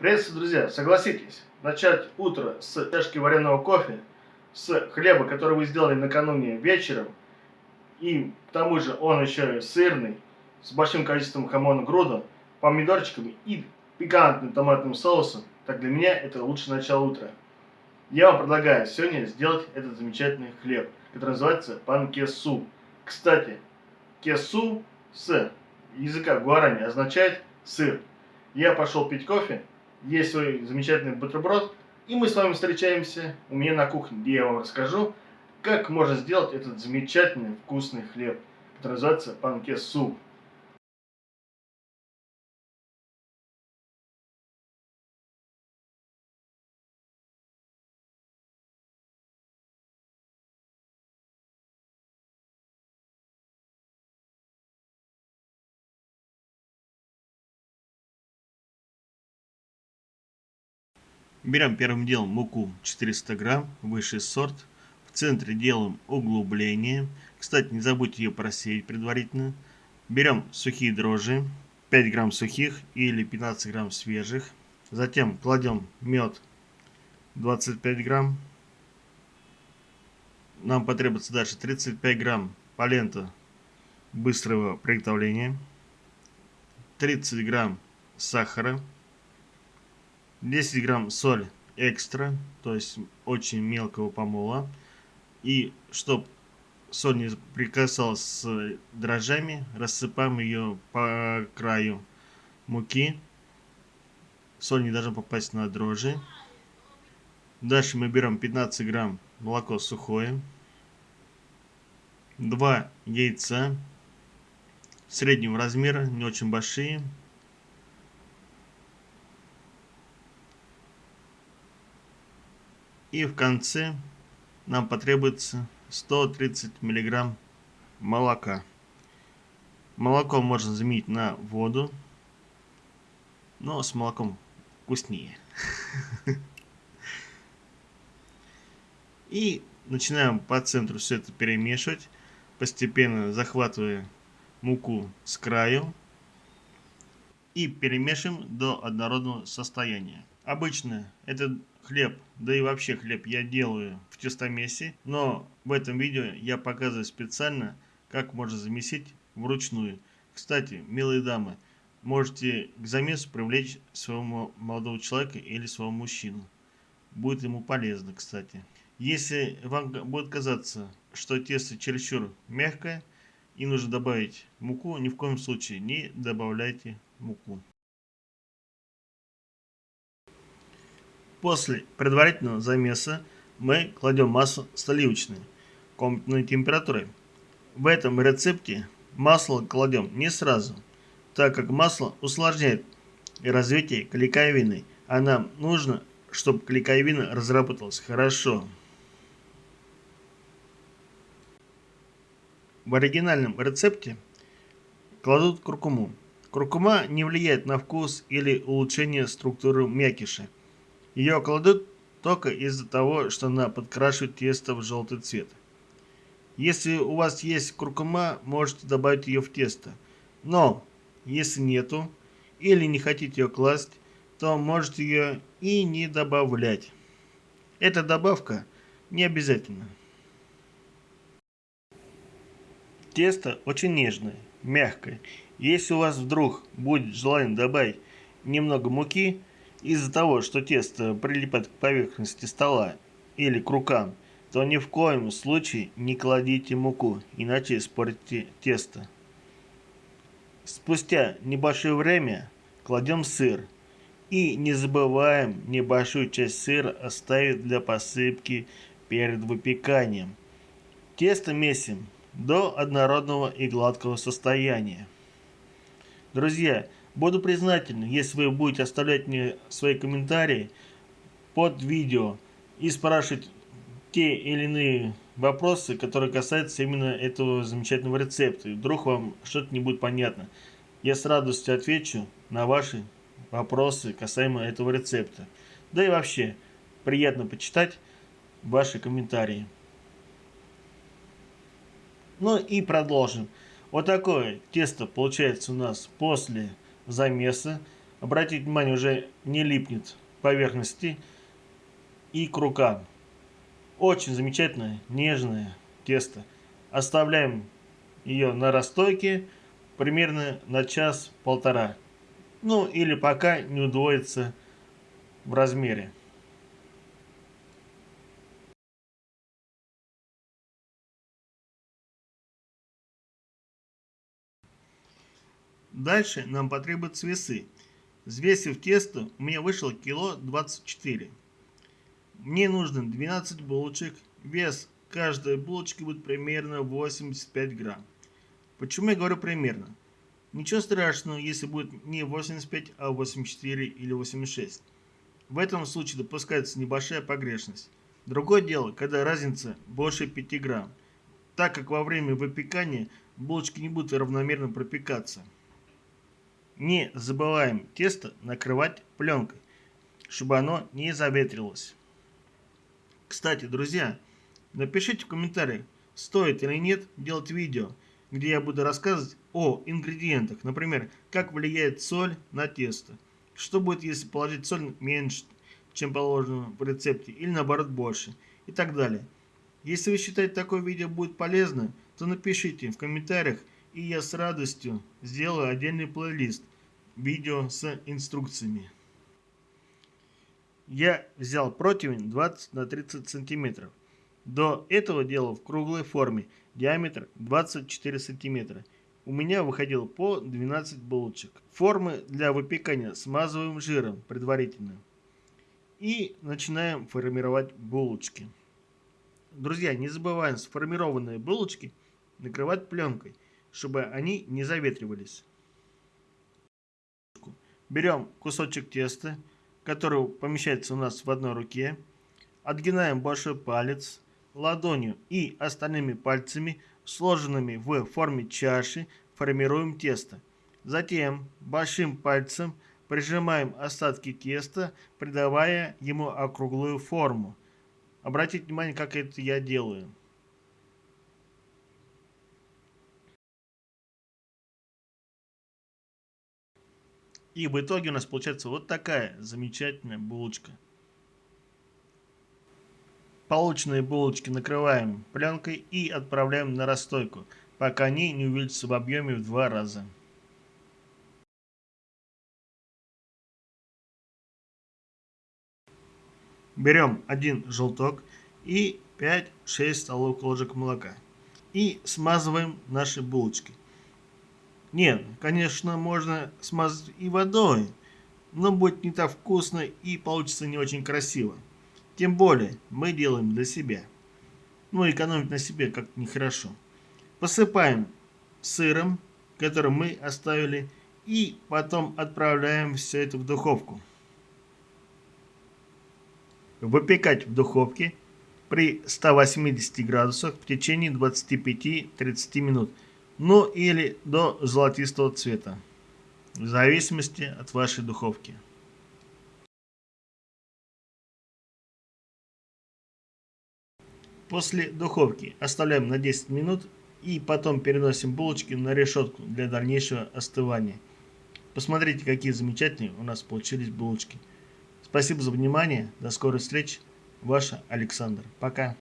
Приветствую, друзья! Согласитесь, начать утро с чашки вареного кофе, с хлеба, который вы сделали накануне вечером, и к тому же он еще сырный, с большим количеством хамона груда, помидорчиками и пикантным томатным соусом, так для меня это лучшее начало утра. Я вам предлагаю сегодня сделать этот замечательный хлеб, который называется панкесу. Кстати, кесу с языка гуарани означает сыр. Я пошел пить кофе, есть свой замечательный бутерброд, и мы с вами встречаемся у меня на кухне, где я вам расскажу, как можно сделать этот замечательный вкусный хлеб, который называется панкесу. Берем первым делом муку 400 грамм, высший сорт. В центре делаем углубление. Кстати, не забудьте ее просеять предварительно. Берем сухие дрожжи, 5 грамм сухих или 15 грамм свежих. Затем кладем мед 25 грамм. Нам потребуется дальше 35 грамм полента быстрого приготовления. 30 грамм сахара. 10 грамм соль экстра, то есть очень мелкого помола. И чтобы соль не прикасалась с дрожжами, рассыпаем ее по краю муки. Соль не должна попасть на дрожжи. Дальше мы берем 15 грамм молоко сухое. 2 яйца среднего размера, не очень большие. И в конце нам потребуется 130 миллиграмм молока. Молоко можно заменить на воду, но с молоком вкуснее. И начинаем по центру все это перемешивать, постепенно захватывая муку с краю и перемешиваем до однородного состояния. Обычно этот хлеб, да и вообще хлеб я делаю в тестомесе, но в этом видео я показываю специально, как можно замесить вручную. Кстати, милые дамы, можете к замесу привлечь своего молодого человека или своего мужчину. Будет ему полезно, кстати. Если вам будет казаться, что тесто чересчур мягкое и нужно добавить муку, ни в коем случае не добавляйте муку. После предварительного замеса мы кладем масло сливочное комнатной температурой. В этом рецепте масло кладем не сразу, так как масло усложняет развитие клейковины, а нам нужно, чтобы клейковина разработалась хорошо. В оригинальном рецепте кладут куркуму. Куркума не влияет на вкус или улучшение структуры мякиша. Ее кладут только из-за того, что она подкрашивает тесто в желтый цвет. Если у вас есть куркума, можете добавить ее в тесто. Но, если нету, или не хотите ее класть, то можете ее и не добавлять. Эта добавка не обязательна. Тесто очень нежное, мягкое. Если у вас вдруг будет желание добавить немного муки, из-за того, что тесто прилипает к поверхности стола или к рукам, то ни в коем случае не кладите муку, иначе испортите тесто. Спустя небольшое время кладем сыр. И не забываем небольшую часть сыра оставить для посыпки перед выпеканием. Тесто месим до однородного и гладкого состояния. Друзья, Буду признателен, если вы будете оставлять мне свои комментарии под видео и спрашивать те или иные вопросы, которые касаются именно этого замечательного рецепта. И вдруг вам что-то не будет понятно. Я с радостью отвечу на ваши вопросы касаемо этого рецепта. Да и вообще, приятно почитать ваши комментарии. Ну и продолжим. Вот такое тесто получается у нас после замеса. Обратите внимание, уже не липнет поверхности и к рукам. Очень замечательное, нежное тесто. Оставляем ее на расстойке примерно на час-полтора. Ну или пока не удвоится в размере. Дальше нам потребуются весы. Взвесив тесто, у меня вышло кило 24. Мне нужно 12 булочек. Вес каждой булочки будет примерно 85 грамм. Почему я говорю примерно? Ничего страшного, если будет не 85, а 84 или 86. В этом случае допускается небольшая погрешность. Другое дело, когда разница больше 5 грамм, так как во время выпекания булочки не будут равномерно пропекаться. Не забываем тесто накрывать пленкой, чтобы оно не заветрилось. Кстати, друзья, напишите в комментариях, стоит или нет делать видео, где я буду рассказывать о ингредиентах. Например, как влияет соль на тесто. Что будет, если положить соль меньше, чем положено в рецепте, или наоборот больше, и так далее. Если вы считаете такое видео будет полезно, то напишите в комментариях, и я с радостью сделаю отдельный плейлист видео с инструкциями. Я взял противень 20 на 30 сантиметров. До этого делал в круглой форме, диаметр 24 сантиметра. У меня выходило по 12 булочек. Формы для выпекания смазываем жиром предварительно. И начинаем формировать булочки. Друзья, не забываем сформированные булочки накрывать пленкой, чтобы они не заветривались. Берем кусочек теста, который помещается у нас в одной руке, отгинаем большой палец ладонью и остальными пальцами, сложенными в форме чаши, формируем тесто. Затем большим пальцем прижимаем остатки теста, придавая ему округлую форму. Обратите внимание, как это я делаю. И в итоге у нас получается вот такая замечательная булочка. Полученные булочки накрываем пленкой и отправляем на расстойку, пока они не увеличатся в объеме в два раза. Берем один желток и 5-6 столовых ложек молока. И смазываем наши булочки. Нет, конечно, можно смазать и водой, но будет не так вкусно и получится не очень красиво. Тем более, мы делаем для себя. Ну, экономить на себе как нехорошо. Посыпаем сыром, который мы оставили, и потом отправляем все это в духовку. Выпекать в духовке при 180 градусах в течение 25-30 минут – ну или до золотистого цвета, в зависимости от вашей духовки. После духовки оставляем на 10 минут и потом переносим булочки на решетку для дальнейшего остывания. Посмотрите, какие замечательные у нас получились булочки. Спасибо за внимание, до скорой встречи, ваш Александр. Пока.